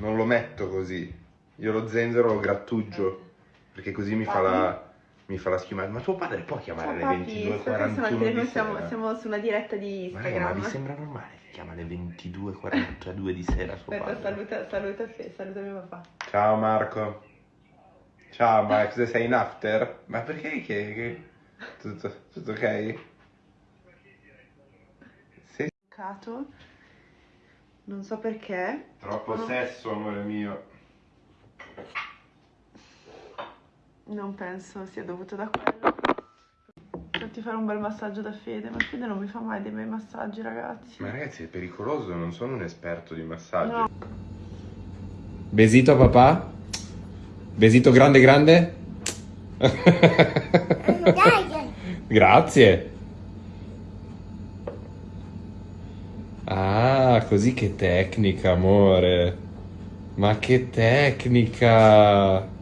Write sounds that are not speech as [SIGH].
non lo metto così. Io lo zenzero lo grattugio, perché così mi fa la, mi fa la schiumata. Ma tuo padre può chiamare alle papi, sto 22.41 pensando che di noi siamo, siamo su una diretta di Ma raga, ma vi Instagram. sembra normale che chiama alle 22.42 di sera suo Aspetta, padre? saluta, saluta, saluta mio papà. Ciao Marco. Ciao Max, sei in after? Ma perché che... che... Tutto, tutto ok? Sei. Non so perché. troppo sesso, amore mio. Non penso sia dovuto da quello. Farti fare un bel massaggio da Fede, ma Fede non mi fa mai dei bei massaggi, ragazzi. Ma ragazzi, è pericoloso, non sono un esperto di massaggio. No. Besito a papà? Besito grande grande? [LAUGHS] Grazie. Ah, così che tecnica, amore. Ma che tecnica.